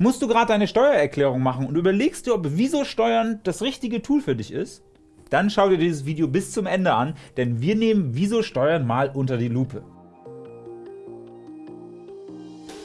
Musst du gerade deine Steuererklärung machen und überlegst dir, ob Wieso Steuern das richtige Tool für dich ist? Dann schau dir dieses Video bis zum Ende an, denn wir nehmen Wieso Steuern mal unter die Lupe.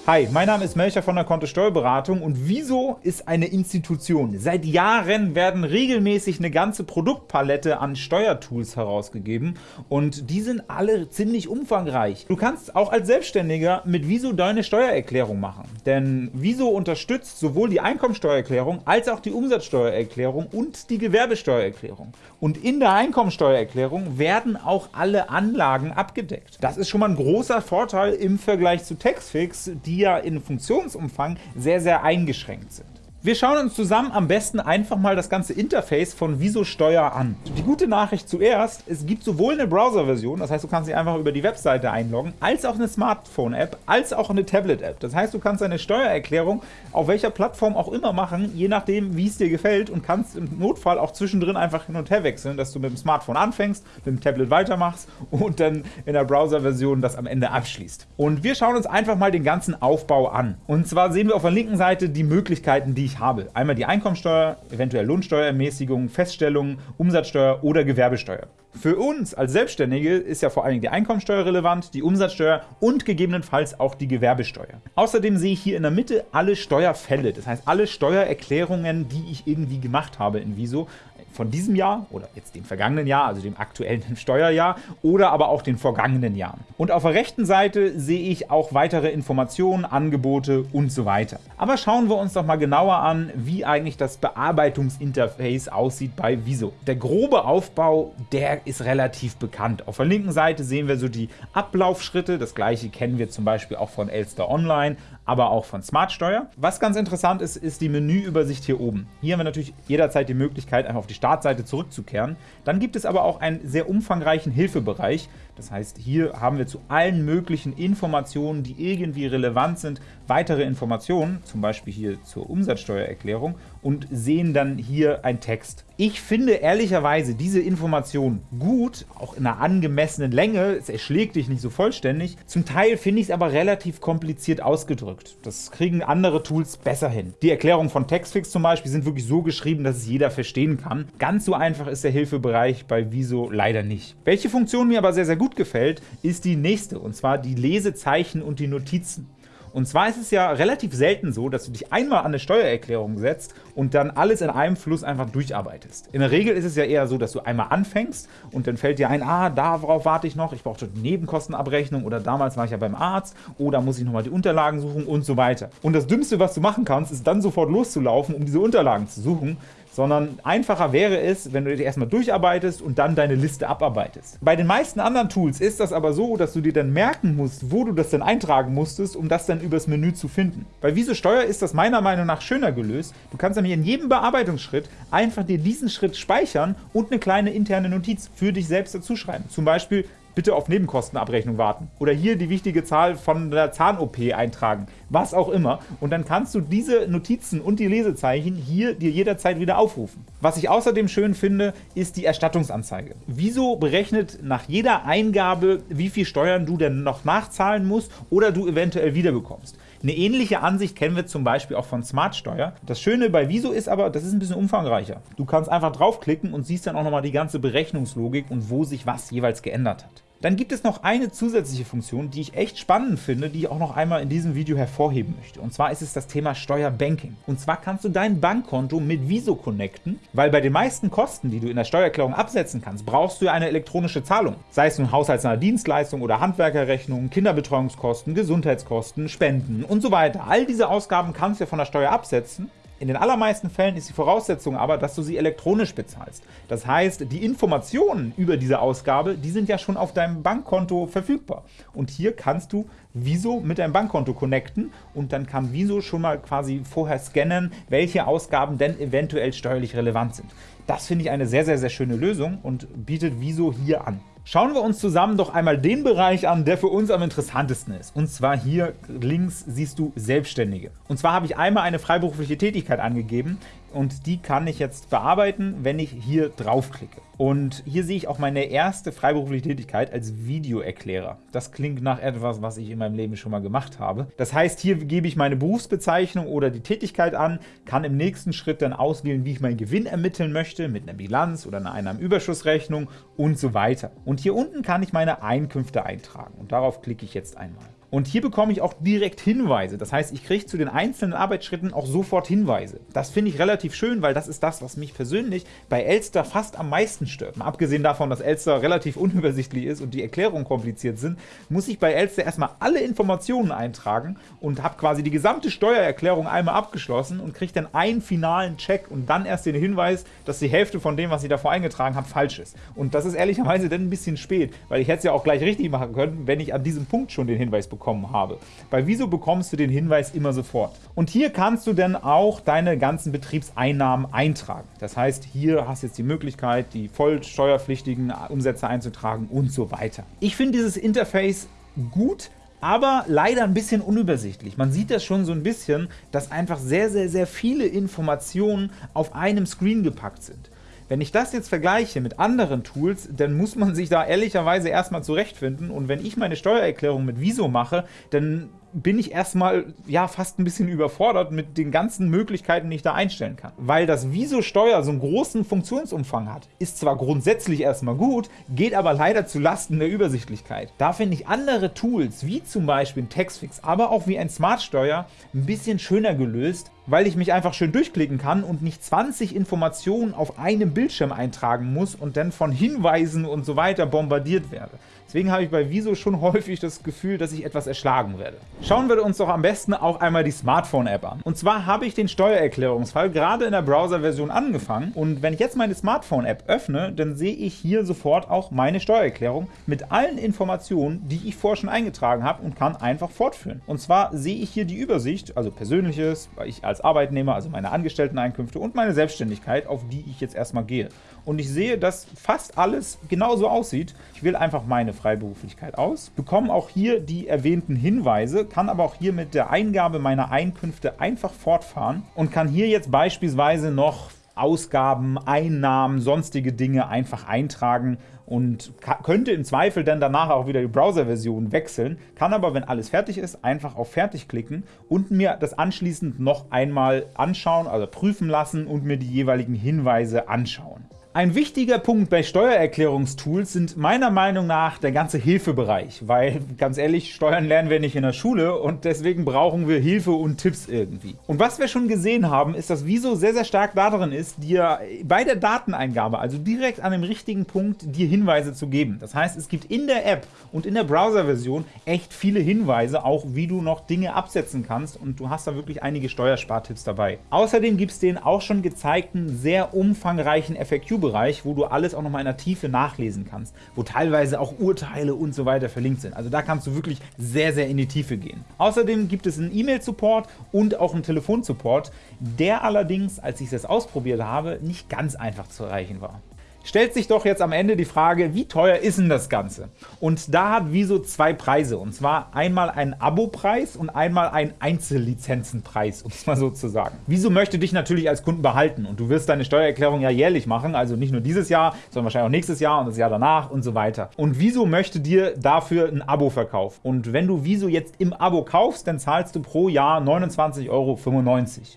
Hi, mein Name ist Melcher von der Kontto Steuerberatung und Wieso ist eine Institution. Seit Jahren werden regelmäßig eine ganze Produktpalette an Steuertools herausgegeben und die sind alle ziemlich umfangreich. Du kannst auch als Selbstständiger mit Wieso deine Steuererklärung machen, denn Wieso unterstützt sowohl die Einkommensteuererklärung als auch die Umsatzsteuererklärung und die Gewerbesteuererklärung. Und in der Einkommensteuererklärung werden auch alle Anlagen abgedeckt. Das ist schon mal ein großer Vorteil im Vergleich zu Taxfix, die die ja in Funktionsumfang sehr, sehr eingeschränkt sind. Wir schauen uns zusammen am besten einfach mal das ganze Interface von Wieso Steuer an. Die gute Nachricht zuerst, es gibt sowohl eine Browser-Version, das heißt du kannst dich einfach über die Webseite einloggen, als auch eine Smartphone-App, als auch eine Tablet-App. Das heißt du kannst deine Steuererklärung auf welcher Plattform auch immer machen, je nachdem wie es dir gefällt und kannst im Notfall auch zwischendrin einfach hin und her wechseln, dass du mit dem Smartphone anfängst, mit dem Tablet weitermachst und dann in der Browser-Version das am Ende abschließt. Und wir schauen uns einfach mal den ganzen Aufbau an. Und zwar sehen wir auf der linken Seite die Möglichkeiten, die ich ich habe. Einmal die Einkommensteuer, eventuell Lohnsteuerermäßigung, Feststellung, Umsatzsteuer oder Gewerbesteuer. Für uns als Selbstständige ist ja vor allen Dingen die Einkommensteuer relevant, die Umsatzsteuer und gegebenenfalls auch die Gewerbesteuer. Außerdem sehe ich hier in der Mitte alle Steuerfälle, das heißt alle Steuererklärungen, die ich irgendwie gemacht habe in Viso, von diesem Jahr oder jetzt dem vergangenen Jahr, also dem aktuellen Steuerjahr oder aber auch den vergangenen Jahren. Und auf der rechten Seite sehe ich auch weitere Informationen, Angebote und so weiter. Aber schauen wir uns doch mal genauer an, wie eigentlich das Bearbeitungsinterface aussieht bei Viso. Der grobe Aufbau, der ist relativ bekannt. Auf der linken Seite sehen wir so die Ablaufschritte, das gleiche kennen wir zum Beispiel auch von Elster Online, aber auch von Smartsteuer. Was ganz interessant ist, ist die Menüübersicht hier oben. Hier haben wir natürlich jederzeit die Möglichkeit, einfach auf die Startseite zurückzukehren. Dann gibt es aber auch einen sehr umfangreichen Hilfebereich. Das heißt, hier haben wir zu allen möglichen Informationen, die irgendwie relevant sind, weitere Informationen, zum Beispiel hier zur Umsatzsteuererklärung und sehen dann hier einen Text. Ich finde ehrlicherweise diese Information gut, auch in einer angemessenen Länge, es erschlägt dich nicht so vollständig. Zum Teil finde ich es aber relativ kompliziert ausgedrückt. Das kriegen andere Tools besser hin. Die Erklärungen von Textfix zum Beispiel sind wirklich so geschrieben, dass es jeder verstehen kann. Ganz so einfach ist der Hilfebereich bei Wieso leider nicht. Welche Funktion mir aber sehr, sehr gut gefällt, ist die nächste, und zwar die Lesezeichen und die Notizen. Und zwar ist es ja relativ selten so, dass du dich einmal an eine Steuererklärung setzt und dann alles in einem Fluss einfach durcharbeitest. In der Regel ist es ja eher so, dass du einmal anfängst und dann fällt dir ein, ah, darauf warte ich noch, ich brauche die Nebenkostenabrechnung oder damals war ich ja beim Arzt oder muss ich nochmal die Unterlagen suchen und so weiter. Und das Dümmste, was du machen kannst, ist dann sofort loszulaufen, um diese Unterlagen zu suchen, sondern einfacher wäre es, wenn du dich erstmal durcharbeitest und dann deine Liste abarbeitest. Bei den meisten anderen Tools ist das aber so, dass du dir dann merken musst, wo du das denn eintragen musstest, um das dann übers Menü zu finden. Bei Wieso Steuer ist das meiner Meinung nach schöner gelöst. Du kannst nämlich in jedem Bearbeitungsschritt einfach dir diesen Schritt speichern und eine kleine interne Notiz für dich selbst dazu schreiben. Zum Beispiel bitte auf Nebenkostenabrechnung warten. Oder hier die wichtige Zahl von der Zahn-OP eintragen. Was auch immer. Und dann kannst du diese Notizen und die Lesezeichen hier dir jederzeit wieder aufrufen. Was ich außerdem schön finde, ist die Erstattungsanzeige. Wieso berechnet nach jeder Eingabe, wie viel Steuern du denn noch nachzahlen musst oder du eventuell wiederbekommst. Eine ähnliche Ansicht kennen wir zum Beispiel auch von Smartsteuer. Das Schöne bei Wieso ist aber, das ist ein bisschen umfangreicher. Du kannst einfach draufklicken und siehst dann auch nochmal die ganze Berechnungslogik und wo sich was jeweils geändert hat. Dann gibt es noch eine zusätzliche Funktion, die ich echt spannend finde, die ich auch noch einmal in diesem Video hervorheben möchte. Und zwar ist es das Thema Steuerbanking. Und zwar kannst du dein Bankkonto mit Viso connecten, weil bei den meisten Kosten, die du in der Steuererklärung absetzen kannst, brauchst du eine elektronische Zahlung. Sei es nun haushaltsnahe Dienstleistung oder Handwerkerrechnung, Kinderbetreuungskosten, Gesundheitskosten, Spenden und so weiter. All diese Ausgaben kannst du ja von der Steuer absetzen in den allermeisten Fällen ist die Voraussetzung aber, dass du sie elektronisch bezahlst. Das heißt, die Informationen über diese Ausgabe, die sind ja schon auf deinem Bankkonto verfügbar. Und hier kannst du Viso mit deinem Bankkonto connecten und dann kann Viso schon mal quasi vorher scannen, welche Ausgaben denn eventuell steuerlich relevant sind. Das finde ich eine sehr, sehr, sehr schöne Lösung und bietet Viso hier an. Schauen wir uns zusammen doch einmal den Bereich an, der für uns am interessantesten ist. Und zwar hier links siehst du Selbstständige. Und zwar habe ich einmal eine freiberufliche Tätigkeit angegeben und die kann ich jetzt bearbeiten, wenn ich hier draufklicke. Und hier sehe ich auch meine erste freiberufliche Tätigkeit als Videoerklärer. Das klingt nach etwas, was ich in meinem Leben schon mal gemacht habe. Das heißt, hier gebe ich meine Berufsbezeichnung oder die Tätigkeit an, kann im nächsten Schritt dann auswählen, wie ich meinen Gewinn ermitteln möchte, mit einer Bilanz oder einer Einnahmenüberschussrechnung und so weiter. Und hier unten kann ich meine Einkünfte eintragen und darauf klicke ich jetzt einmal. Und hier bekomme ich auch direkt Hinweise. Das heißt, ich kriege zu den einzelnen Arbeitsschritten auch sofort Hinweise. Das finde ich relativ schön, weil das ist das, was mich persönlich bei Elster fast am meisten stört. Mal abgesehen davon, dass Elster relativ unübersichtlich ist und die Erklärungen kompliziert sind, muss ich bei Elster erstmal alle Informationen eintragen und habe quasi die gesamte Steuererklärung einmal abgeschlossen und kriege dann einen finalen Check und dann erst den Hinweis, dass die Hälfte von dem, was ich davor eingetragen habe, falsch ist. Und das ist ehrlicherweise dann ein bisschen spät, weil ich hätte es ja auch gleich richtig machen können, wenn ich an diesem Punkt schon den Hinweis bekomme bekommen habe. Bei Wieso bekommst du den Hinweis immer sofort. Und hier kannst du dann auch deine ganzen Betriebseinnahmen eintragen. Das heißt, hier hast du jetzt die Möglichkeit, die voll steuerpflichtigen Umsätze einzutragen und so weiter. Ich finde dieses Interface gut, aber leider ein bisschen unübersichtlich. Man sieht das schon so ein bisschen, dass einfach sehr, sehr, sehr viele Informationen auf einem Screen gepackt sind. Wenn ich das jetzt vergleiche mit anderen Tools, dann muss man sich da ehrlicherweise erstmal zurechtfinden. Und wenn ich meine Steuererklärung mit Viso mache, dann bin ich erstmal ja fast ein bisschen überfordert mit den ganzen Möglichkeiten, die ich da einstellen kann. Weil das Viso-Steuer so einen großen Funktionsumfang hat, ist zwar grundsätzlich erstmal gut, geht aber leider zu Lasten der Übersichtlichkeit. Da finde ich andere Tools, wie zum Beispiel Textfix, aber auch wie ein Smart-Steuer, ein bisschen schöner gelöst, weil ich mich einfach schön durchklicken kann und nicht 20 Informationen auf einem Bildschirm eintragen muss und dann von Hinweisen und so weiter bombardiert werde. Deswegen habe ich bei Wieso schon häufig das Gefühl, dass ich etwas erschlagen werde. Schauen wir uns doch am besten auch einmal die Smartphone-App an. Und zwar habe ich den Steuererklärungsfall gerade in der Browser-Version angefangen und wenn ich jetzt meine Smartphone-App öffne, dann sehe ich hier sofort auch meine Steuererklärung mit allen Informationen, die ich vorher schon eingetragen habe und kann einfach fortführen. Und zwar sehe ich hier die Übersicht, also persönliches, weil ich als Arbeitnehmer, also meine Angestellteneinkünfte und meine Selbstständigkeit, auf die ich jetzt erstmal gehe. Und ich sehe, dass fast alles genauso aussieht. Ich wähle einfach meine Freiberuflichkeit aus, bekomme auch hier die erwähnten Hinweise, kann aber auch hier mit der Eingabe meiner Einkünfte einfach fortfahren und kann hier jetzt beispielsweise noch Ausgaben, Einnahmen, sonstige Dinge einfach eintragen und könnte im Zweifel dann danach auch wieder die Browser-Version wechseln, kann aber, wenn alles fertig ist, einfach auf Fertig klicken und mir das anschließend noch einmal anschauen, also prüfen lassen und mir die jeweiligen Hinweise anschauen. Ein wichtiger Punkt bei Steuererklärungstools sind meiner Meinung nach der ganze Hilfebereich, weil, ganz ehrlich, Steuern lernen wir nicht in der Schule und deswegen brauchen wir Hilfe und Tipps irgendwie. Und was wir schon gesehen haben, ist, dass Wieso sehr, sehr stark darin ist, dir bei der Dateneingabe, also direkt an dem richtigen Punkt, dir Hinweise zu geben. Das heißt, es gibt in der App und in der Browser-Version echt viele Hinweise, auch wie du noch Dinge absetzen kannst und du hast da wirklich einige Steuerspartipps dabei. Außerdem gibt es den auch schon gezeigten, sehr umfangreichen FAQ bereich wo du alles auch noch mal in der Tiefe nachlesen kannst, wo teilweise auch Urteile und so weiter verlinkt sind. Also da kannst du wirklich sehr, sehr in die Tiefe gehen. Außerdem gibt es einen E-Mail-Support und auch einen Telefonsupport, der allerdings, als ich das ausprobiert habe, nicht ganz einfach zu erreichen war stellt sich doch jetzt am Ende die Frage, wie teuer ist denn das Ganze? Und da hat Wieso zwei Preise, und zwar einmal einen Abo-Preis und einmal einen Einzellizenzenpreis, um es mal so zu sagen. Wieso möchte dich natürlich als Kunden behalten und du wirst deine Steuererklärung ja jährlich machen, also nicht nur dieses Jahr, sondern wahrscheinlich auch nächstes Jahr und das Jahr danach und so weiter. Und Wieso möchte dir dafür ein Abo verkaufen? Und wenn du Wieso jetzt im Abo kaufst, dann zahlst du pro Jahr 29,95 Euro.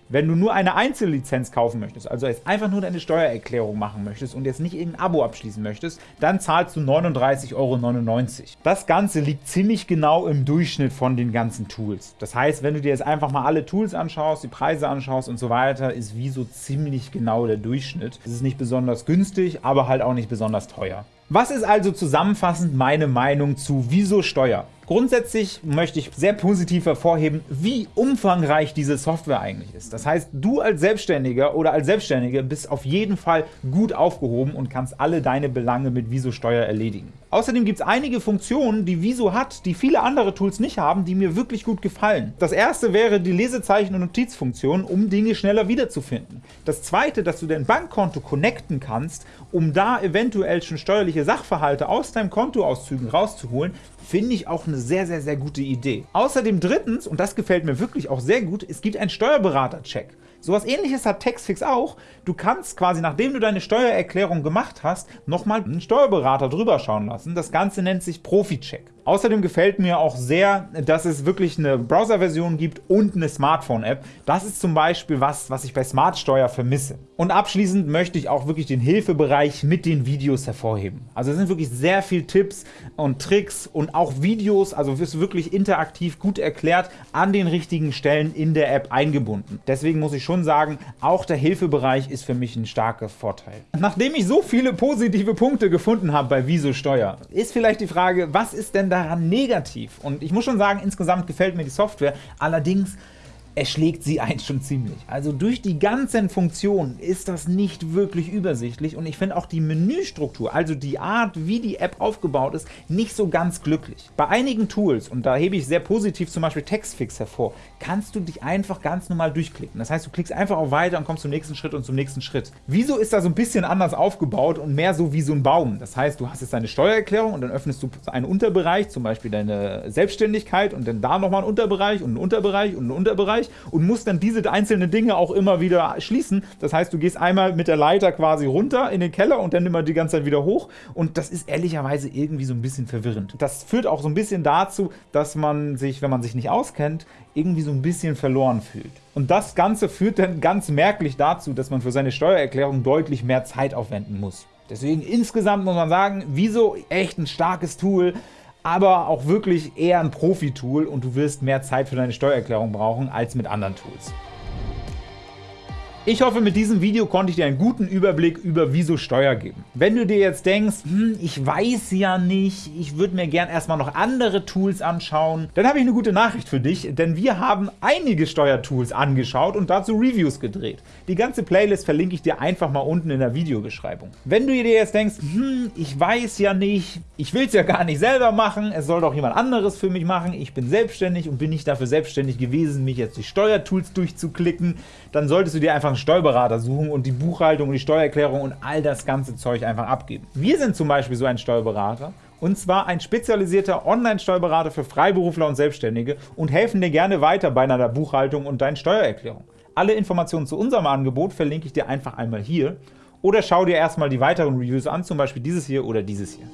Wenn du nur eine Einzellizenz kaufen möchtest, also jetzt einfach nur deine Steuererklärung machen möchtest und jetzt nicht irgendein Abo abschließen möchtest, dann zahlst du 39,99 Euro. Das Ganze liegt ziemlich genau im Durchschnitt von den ganzen Tools. Das heißt, wenn du dir jetzt einfach mal alle Tools anschaust, die Preise anschaust und so weiter, ist Wieso ziemlich genau der Durchschnitt. Es ist nicht besonders günstig, aber halt auch nicht besonders teuer. Was ist also zusammenfassend meine Meinung zu Wieso Steuer? Grundsätzlich möchte ich sehr positiv hervorheben, wie umfangreich diese Software eigentlich ist. Das heißt, du als Selbstständiger oder als Selbstständige bist auf jeden Fall gut aufgehoben und kannst alle deine Belange mit Wieso Steuer erledigen. Außerdem gibt es einige Funktionen, die Wieso hat, die viele andere Tools nicht haben, die mir wirklich gut gefallen. Das erste wäre die Lesezeichen- und Notizfunktion, um Dinge schneller wiederzufinden. Das zweite, dass du dein Bankkonto connecten kannst, um da eventuell schon steuerliche Sachverhalte aus deinem Kontoauszügen rauszuholen, finde ich auch eine sehr, sehr, sehr gute Idee. Außerdem drittens, und das gefällt mir wirklich auch sehr gut, es gibt einen Steuerberater-Check. Sowas ähnliches hat Taxfix auch. Du kannst quasi, nachdem du deine Steuererklärung gemacht hast, nochmal einen Steuerberater drüber schauen lassen. Das Ganze nennt sich Profi-Check. Außerdem gefällt mir auch sehr, dass es wirklich eine Browser-Version gibt und eine Smartphone-App. Das ist zum Beispiel was, was ich bei Smartsteuer vermisse. Und abschließend möchte ich auch wirklich den Hilfebereich mit den Videos hervorheben. Also es sind wirklich sehr viele Tipps und Tricks und auch Videos, also es ist wirklich interaktiv gut erklärt, an den richtigen Stellen in der App eingebunden. Deswegen muss ich schon sagen, auch der Hilfebereich ist für mich ein starker Vorteil. Nachdem ich so viele positive Punkte gefunden habe bei Wieso Steuer, ist vielleicht die Frage, was ist denn da daran negativ? Und ich muss schon sagen, insgesamt gefällt mir die Software. Allerdings erschlägt sie einen schon ziemlich. Also durch die ganzen Funktionen ist das nicht wirklich übersichtlich und ich finde auch die Menüstruktur, also die Art, wie die App aufgebaut ist, nicht so ganz glücklich. Bei einigen Tools, und da hebe ich sehr positiv zum Beispiel Textfix hervor, kannst du dich einfach ganz normal durchklicken. Das heißt, du klickst einfach auf Weiter und kommst zum nächsten Schritt und zum nächsten Schritt. Wieso ist da so ein bisschen anders aufgebaut und mehr so wie so ein Baum? Das heißt, du hast jetzt deine Steuererklärung und dann öffnest du einen Unterbereich, zum Beispiel deine Selbstständigkeit und dann da nochmal einen Unterbereich und einen Unterbereich und einen Unterbereich Bereich und musst dann diese einzelnen Dinge auch immer wieder schließen. Das heißt, du gehst einmal mit der Leiter quasi runter in den Keller und dann immer die ganze Zeit wieder hoch und das ist ehrlicherweise irgendwie so ein bisschen verwirrend. Das führt auch so ein bisschen dazu, dass man sich, wenn man sich nicht auskennt, irgendwie so ein bisschen verloren fühlt. Und das Ganze führt dann ganz merklich dazu, dass man für seine Steuererklärung deutlich mehr Zeit aufwenden muss. Deswegen insgesamt muss man sagen, wieso echt ein starkes Tool, aber auch wirklich eher ein Profi-Tool und du wirst mehr Zeit für deine Steuererklärung brauchen als mit anderen Tools. Ich hoffe, mit diesem Video konnte ich dir einen guten Überblick über Wieso Steuer geben. Wenn du dir jetzt denkst, hm, ich weiß ja nicht, ich würde mir gern erstmal noch andere Tools anschauen, dann habe ich eine gute Nachricht für dich, denn wir haben einige Steuertools angeschaut und dazu Reviews gedreht. Die ganze Playlist verlinke ich dir einfach mal unten in der Videobeschreibung. Wenn du dir jetzt denkst, hm, ich weiß ja nicht, ich will es ja gar nicht selber machen, es soll doch jemand anderes für mich machen, ich bin selbstständig und bin nicht dafür selbstständig gewesen, mich jetzt durch Steuertools durchzuklicken, dann solltest du dir einfach einen Steuerberater suchen und die Buchhaltung und die Steuererklärung und all das ganze Zeug einfach abgeben. Wir sind zum Beispiel so ein Steuerberater und zwar ein spezialisierter Online-Steuerberater für Freiberufler und Selbstständige und helfen dir gerne weiter bei deiner Buchhaltung und deinen Steuererklärung. Alle Informationen zu unserem Angebot verlinke ich dir einfach einmal hier oder schau dir erstmal die weiteren Reviews an, zum Beispiel dieses hier oder dieses hier.